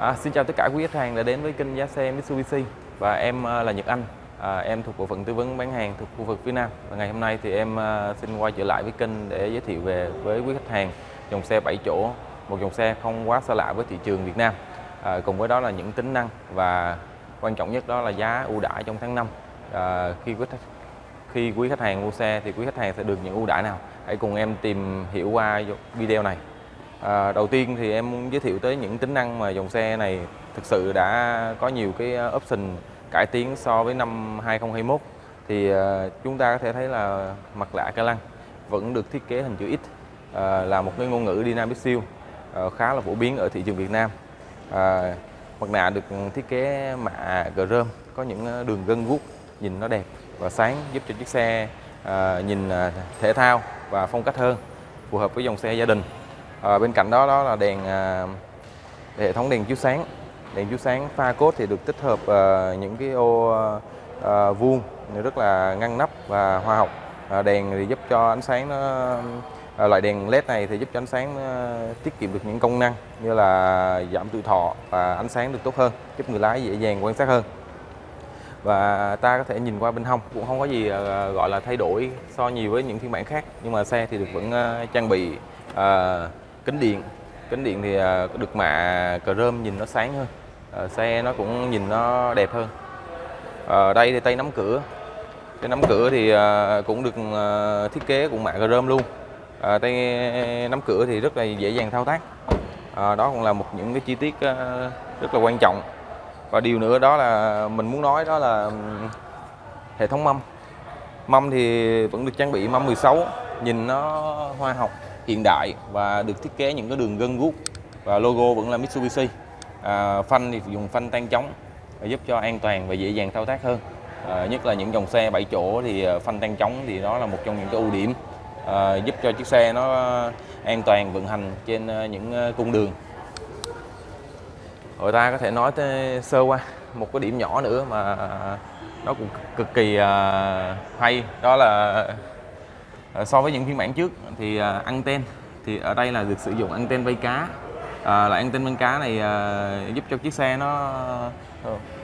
À, xin chào tất cả quý khách hàng đã đến với kênh giá xe Mitsubishi. Và em à, là Nhật Anh. À, em thuộc bộ phận tư vấn bán hàng thuộc khu vực phía Nam. Và ngày hôm nay thì em à, xin quay trở lại với kênh để giới thiệu về với quý khách hàng dòng xe 7 chỗ. Một dòng xe không quá xa lạ với thị trường Việt Nam. À, cùng với đó là những tính năng và quan trọng nhất đó là giá ưu đãi trong tháng 5 à, khi quý khách khi quý khách hàng mua xe thì quý khách hàng sẽ được những ưu đãi nào? Hãy cùng em tìm hiểu qua video này. À, đầu tiên thì em muốn giới thiệu tới những tính năng mà dòng xe này thực sự đã có nhiều cái ờ, option cải tiến so với năm 2021 thì à, chúng ta có thể thấy là mặt lạ ca lăng vẫn được thiết kế hình chữ X à, là một cái ngôn ngữ dynamic siêu à, khá là phổ biến ở thị trường Việt Nam. À, mặt nạ được thiết kế mạ chrome có những đường gân guốc nhìn nó đẹp và sáng giúp cho chiếc xe à, nhìn thể thao và phong cách hơn phù hợp với dòng xe gia đình à, bên cạnh đó đó là đèn à, hệ thống đèn chiếu sáng. Đèn chiếu sáng pha cốt thì được tích hợp à, những cái ô à, vuông rất là ngăn nắp và hoa học à, đèn thì giúp cho ánh sáng nó à, loại đèn led này thì giúp cho ánh sáng tiết kiệm được những công năng như là giảm tuổi thọ và ánh sáng được tốt hơn giúp người lái dễ dàng quan sát hơn. Và ta có thể nhìn qua bên hông cũng không có gì gọi là thay đổi so nhiều với những phiên bản khác nhưng mà xe thì được vẫn trang bị kính điện. Kính điện thì à, được mạ chrome nhìn nó sáng hơn. À, xe nó cũng nhìn nó đẹp hơn. Ở đây thì tay nắm cửa. Tay nắm cửa thì à, cũng được à, thiết kế cũng mạ chrome luôn. Tay nắm cửa thì rất là dễ dàng thao tác. Đó cũng là một những cái chi tiết rất là quan trọng. Và điều nữa đó là mình muốn nói đó là hệ thống mâm. Mâm thì vẫn được trang bị mâm 16 nhìn nó hoa học hiện đại và được thiết kế những cái đường gân guốc và logo vẫn là Mitsubishi. À, phanh thì dùng phanh tan chống giúp cho an toàn và dễ dàng thao tác hơn. À, nhất là những dòng xe 7 chỗ thì à, phanh tan chống thì đó là một trong những cái ưu điểm à, giúp cho chiếc xe nó an toàn vận hành trên à, những à, cung đường. Người ta có thể nói tới sơ qua một cái điểm nhỏ nữa mà nó cũng cực kỳ hay đó là so với những phiên bản trước thì uh, anten thì ở đây là được sử dụng anten vây cá. À, là anten vây cá này uh, giúp cho chiếc xe nó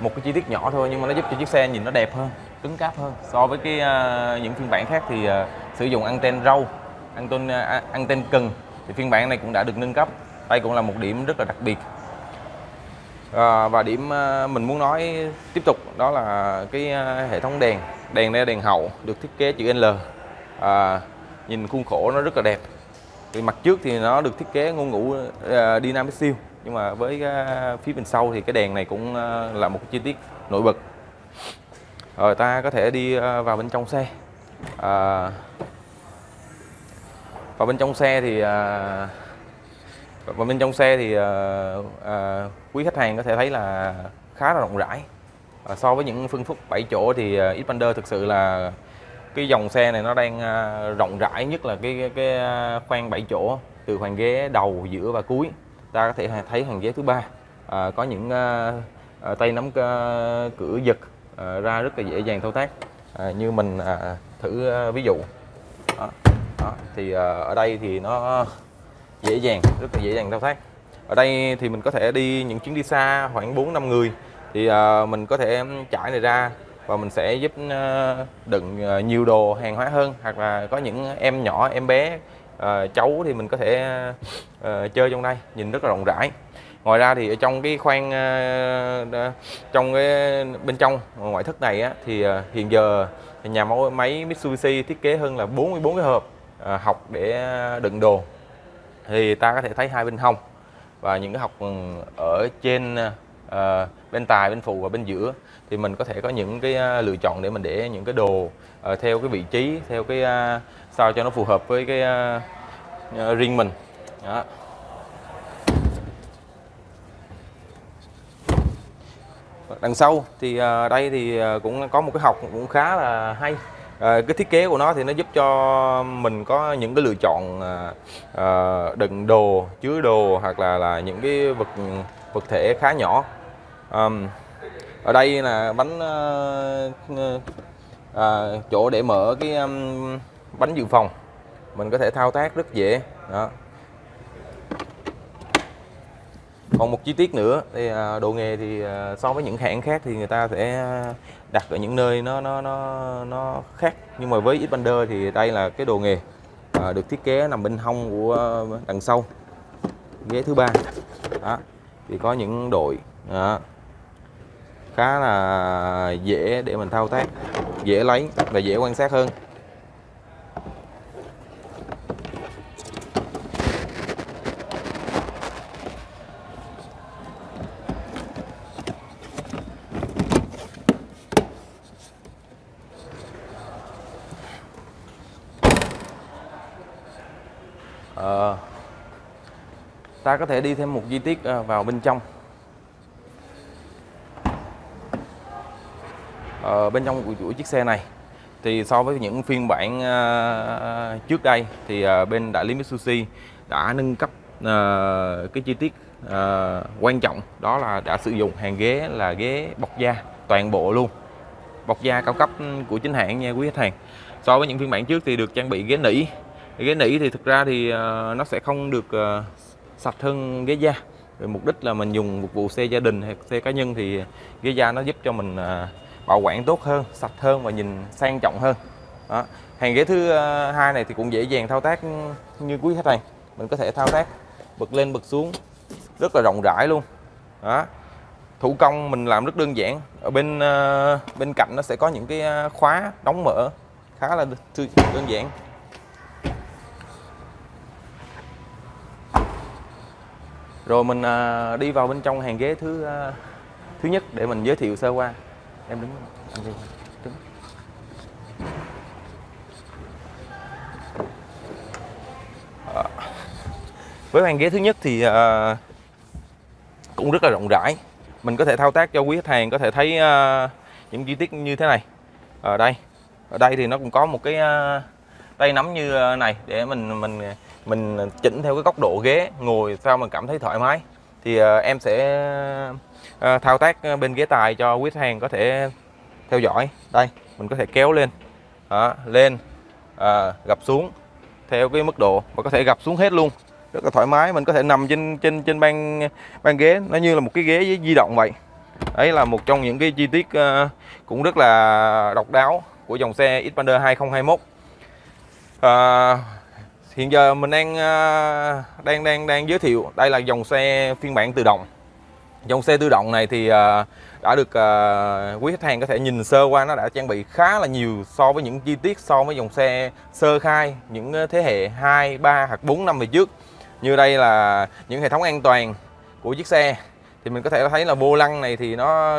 một cái chi tiết nhỏ thôi nhưng mà nó giúp cho chiếc xe nhìn nó đẹp hơn cứng cáp hơn. So với cái uh, những phiên bản khác thì uh, sử dụng anten râu anten uh, anten cừng thì phiên bản này cũng đã được nâng cấp. Đây cũng là một điểm rất là đặc biệt. À, và điểm uh, mình muốn nói tiếp tục đó là cái uh, hệ thống đèn đèn đây đèn hậu được thiết kế chữ L à, nhìn khuôn khổ nó rất là đẹp. Thì mặt trước thì nó được thiết kế ngôn ngữ uh, à, dynamic siêu nhưng mà với uh, phía bên sau thì cái đèn này cũng uh, là một chi tiết nổi bật. Rồi ta có thể đi uh, vào bên trong xe. À, và bên trong xe thì uh, và bên trong xe thì uh, uh, quý khách hàng có thể thấy là khá là rộng rãi. Uh, so với những phân khúc 7 chỗ thì uh, Xpander thực sự là cái dòng xe này nó đang à, rộng rãi nhất là cái cái, à, khoang 7 chỗ từ hàng ghế đầu giữa và cuối. Ta có thể thấy hàng ghế thứ ba. À, có những à, à, tay nắm à, cửa giật à, ra rất là dễ dàng thao tác. À, như mình à, thử à, ví dụ. Đó, đó. thì à, ở đây thì nó dễ dàng rất là dễ dàng thao tác. Ở đây thì mình có thể đi những chuyến đi xa khoảng 4 năm người. Thì à, mình có thể trải này ra và mình sẽ giúp ờ, đựng ờ, nhiều đồ hàng hóa hơn. Hoặc là có những em nhỏ em bé ờ, cháu thì mình có thể chơi trong đây nhìn rất là rộng rãi. Ngoài ra thì ở trong cái khoang trong cái bên trong ngoại thất này á, thì hiện giờ nhà máy Mitsubishi thiết kế hơn là 44 cái hộp học để đựng đồ. Thì ta có thể thấy hai bên hông và những cái học ừ, ở trên uh, bên tài bên phụ và bên giữa thì mình có thể có những cái ờ, lựa chọn để mình để những cái đồ uh, theo cái vị trí theo cái uh, sao cho nó phù hợp với cái uh, uh, riêng mình. Đó. đằng sau thì uh, đây thì cũng có một cái học cũng khá là hay. À, cái thiết kế của nó thì nó giúp cho mình có những cái lựa chọn à, đựng đồ chứa đồ hoặc là là những cái vật vật thể khá nhỏ um, ở đây là bánh uh, uh, chỗ để mở cái um, bánh dự phòng. Mình có thể thao tác rất dễ. Đó. Còn một chi tiết nữa thì uh, đồ nghề thì uh, so với những hãng khác thì người ta sẽ đặt ở những nơi nó nó nó nó khác. Nhưng mà với Xpander thì đây là cái đồ nghề uh, được thiết kế nằm bên hông của đằng sau ghế thứ ba. Đó. Thì có những đội đó khá là dễ để mình thao tác, dễ lấy và dễ quan sát hơn. Ờ, ta có thể đi thêm một chi tiết ờ, vào bên trong. Ờ, bên trong của của chiếc xe này thì so với những phiên bản uh, trước đây thì uh, bên đại lý Mitsubishi đã nâng cấp uh, cái chi tiết uh, quan trọng đó là đã sử dụng hàng ghế là ghế bọc da toàn bộ luôn. Bọc da cao cấp của chính hãng nha quý khách hàng. So với những phiên bản trước thì được trang bị ghế nỉ. Ghế nỉ thì thực ra thì uh, nó sẽ không được uh, sạch hơn ghế da. Rồi mục đích là mình dùng phục vụ xe gia đình hay xe cá nhân thì ghế da nó giúp cho mình uh, bảo quản tốt hơn sạch hơn và nhìn sang trọng hơn. Đó. hàng ghế thứ ờ, hai này thì cũng dễ dàng thao tác như quý khách hàng. Mình có thể thao tác bật lên bật xuống rất là rộng rãi luôn. Đó. Thủ công mình làm rất đơn giản. Ở bên uh, bên cạnh nó sẽ có những cái ờ, khóa đóng mở khá là đơn giản. Rồi mình đi vào bên trong hàng ghế thứ thứ nhất để mình giới thiệu sơ qua em đứng anh đi đứng à, với hàng ghế thứ nhất thì à, cũng rất là rộng rãi. Mình có thể thao tác cho quý khách hàng có thể thấy à, những chi tiết như thế này. Ở đây. Ở đây thì nó cũng có một cái à, tay nắm như à, này để mình mình mình chỉnh theo cái góc độ ghế ngồi sao mình cảm thấy thoải mái thì uh, em sẽ uh, thao tác ờ, bên ghế tài cho quý khách hàng có thể theo dõi. Đây mình có thể kéo lên. Đó, lên uh, gập xuống theo cái mức độ và có thể gập xuống hết luôn. Rất là thoải mái mình có thể nằm trên trên trên ban ban ghế nó như là một cái ghế di động vậy. Đấy là một trong những cái chi tiết uh, cũng rất là độc đáo của dòng xe Xpander 2021 uh, hiện giờ mình đang à, đang đang đang giới thiệu. Đây là dòng xe phiên bản tự động. Dòng xe tự động này thì à, đã được à, quý khách hàng có thể nhìn sơ qua. Nó đã trang bị khá là nhiều so với những chi tiết so với dòng xe sơ khai những thế hệ 2, 3 hoặc 4 năm về trước. Như đây là những hệ thống an toàn của chiếc xe. Thì mình có thể thấy là vô lăng này thì nó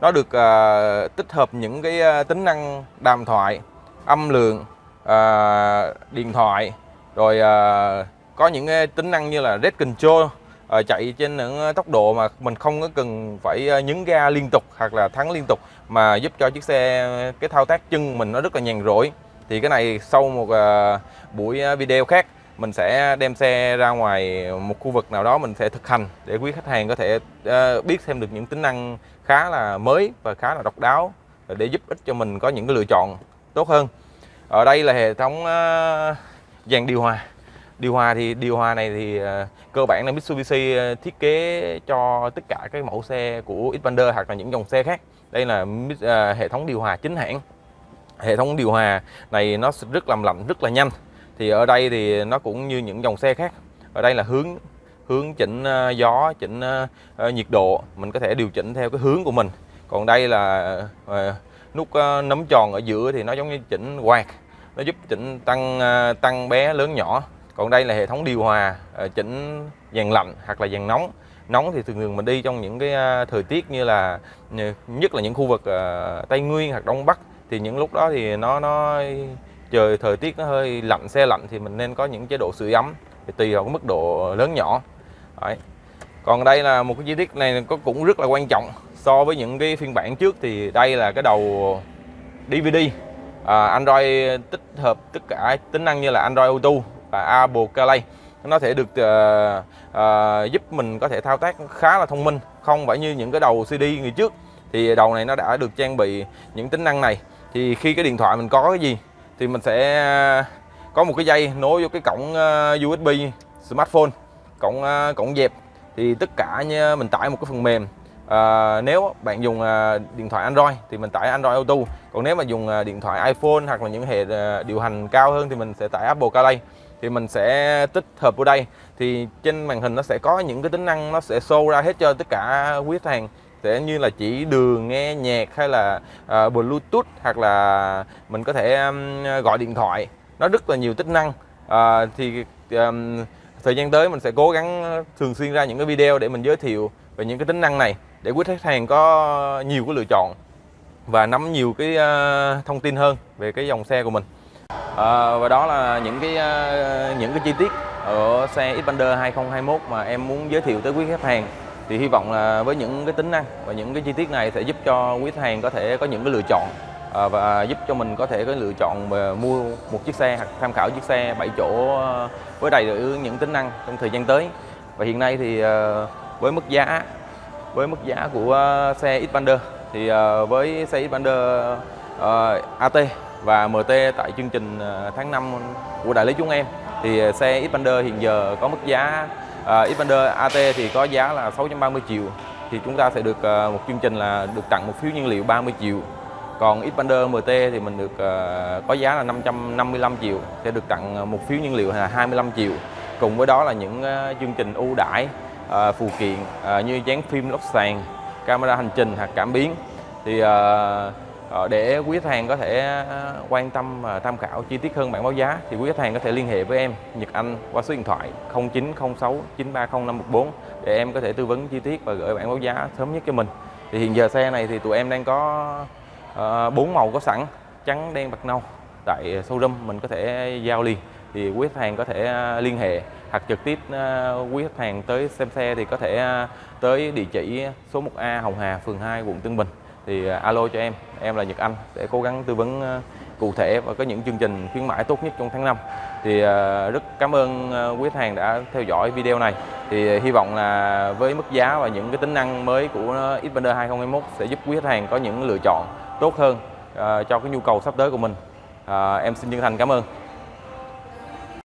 nó được uh, tích hợp những cái uh, tính năng đàm thoại âm lượng uh, điện thoại rồi à, có những tính năng như là red control à, chạy trên những à, tốc độ mà mình không có cần phải nhấn ga liên tục hoặc là thắng liên tục mà giúp cho chiếc xe cái thao tác chân mình nó rất là nhàn rỗi. Thì cái này sau một buổi video khác mình sẽ đem xe ra ngoài một khu vực nào đó mình sẽ thực hành để quý khách hàng có thể uh, biết thêm được những tính năng khá là mới và khá là độc đáo để giúp ích cho mình có những cái lựa chọn tốt hơn. Ở đây là hệ thống uh, dàn điều hòa. Điều hòa thì điều hòa này thì uh, cơ bản là Mitsubishi ờ, thiết kế cho tất cả các mẫu xe của Xpander hoặc là những dòng xe khác. Đây là uh, hệ thống điều hòa chính hãng. Hệ thống điều hòa này nó rất làm lạnh rất là nhanh. Thì ở đây thì nó cũng như những dòng xe khác. Ở đây là hướng hướng chỉnh uh, gió chỉnh uh, nhiệt độ. Mình có thể điều chỉnh theo cái hướng của mình. Còn đây là uh, nút nấm tròn ở giữa thì nó giống như chỉnh quạt nó giúp chỉnh tăng à, tăng bé lớn nhỏ. Còn đây là hệ thống điều hòa à, chỉnh dàn lạnh hoặc là dàn nóng. Nóng thì thường thường mình đi trong những cái à, thời tiết như là nhất là những khu vực Tây Nguyên hoặc Đông Bắc, thì những lúc đó thì nó nó trời, thời tiết nó hơi lạnh, xe lạnh thì mình nên có những chế độ sưởi ấm thì tùy vào cái mức độ lớn nhỏ. Đấy. còn đây là một cái chi tiết này có, cũng rất là quan trọng. So với những cái phiên bản trước thì đây là cái đầu DVD à, Android tích hợp tất cả tính năng như là Android Auto và Apple CarPlay. Nó thể được uh, uh, giúp mình có thể thao tác khá là thông minh không phải như những cái đầu CD người trước. Thì đầu này nó đã được trang bị những tính năng này. Thì khi cái điện thoại mình có cái gì thì mình sẽ ờ, có một cái dây nối vô cái cổng USB smartphone cổng cổng dẹp. Thì tất cả như mình tải một cái phần mềm à, nếu bạn dùng à, điện thoại Android thì mình tải Android Auto. Còn nếu mà dùng à, điện thoại iPhone hoặc là những hệ à, điều hành cao hơn thì mình sẽ tải Apple CarPlay. Thì mình sẽ tích hợp vào đây. Thì trên màn hình nó sẽ có những cái tính năng nó sẽ show ra hết cho tất cả quý khách hàng. Sẽ như là chỉ đường nghe nhạc hay là uh, bluetooth hoặc là mình có thể um, gọi điện thoại. Nó rất là nhiều tính năng. Uh, thì um, thời gian tới mình sẽ cố gắng ờ, thường xuyên ra những cái video để mình giới thiệu về những cái tính năng này để quý khách hàng có nhiều cái lựa chọn và nắm nhiều cái ờ, thông tin hơn về cái dòng xe của mình. À, và đó là những cái những cái chi tiết ở xe Xpander 2021 mà em muốn giới thiệu tới quý khách hàng. Thì hy vọng là với những cái tính năng và những cái chi tiết này sẽ giúp cho quý khách hàng có thể có những cái lựa chọn Ờ, và giúp cho mình có thể có lựa chọn mua một chiếc xe hoặc tham khảo chiếc xe 7 chỗ ờ, với đầy đủ những tính năng trong thời gian tới. Và hiện nay thì ờ, với mức giá với mức giá của xe Xpander thì với xe Xpander AT và MT tại chương trình tháng 5 của đại lý chúng em thì xe Xpander hiện giờ có mức giá uh, Xpander AT thì có giá là 630 triệu. Thì chúng ta sẽ được uh, một chương trình là được tặng một phiếu nhiên liệu 30 triệu còn Xpander MT thì mình được uh, có giá là 555 triệu sẽ được tặng ờ, một phiếu nhiên liệu là 25 triệu cùng với đó là những uh, chương trình ưu đãi uh, phụ kiện uh, như dán phim lót sàn camera hành trình hoặc cảm biến thì uh, để quý khách hàng có thể quan tâm và tham khảo chi tiết hơn bản báo giá thì quý khách hàng có thể liên hệ với em Nhật Anh qua số điện thoại 0906 930 514 để em có thể tư vấn chi tiết và gửi bản báo giá sớm nhất cho mình. Thì hiện giờ xe này thì tụi em đang có Ờ, bốn màu có sẵn, trắng, đen, bạc, nâu. Tại ờ, showroom mình có thể giao liền. Thì quý khách hàng có thể ờ, liên hệ hoặc trực tiếp quý khách hàng tới xem xe thì có thể tới địa chỉ số 1A Hồng Hà, phường 2 quận Tân Bình. Thì alo cho em em là Nhật Anh, sẽ cố gắng tư vấn cụ thể và có những chương trình khuyến mãi tốt nhất trong tháng 5 thì rất cảm ơn quý khách hàng đã theo dõi video này. Thì hy vọng là với mức giá và những cái tính năng mới của Xpander 2021 sẽ giúp quý khách hàng có những lựa chọn tốt hơn ờ, cho cái nhu cầu sắp tới của mình. Ờ, em xin chân thành cảm ơn.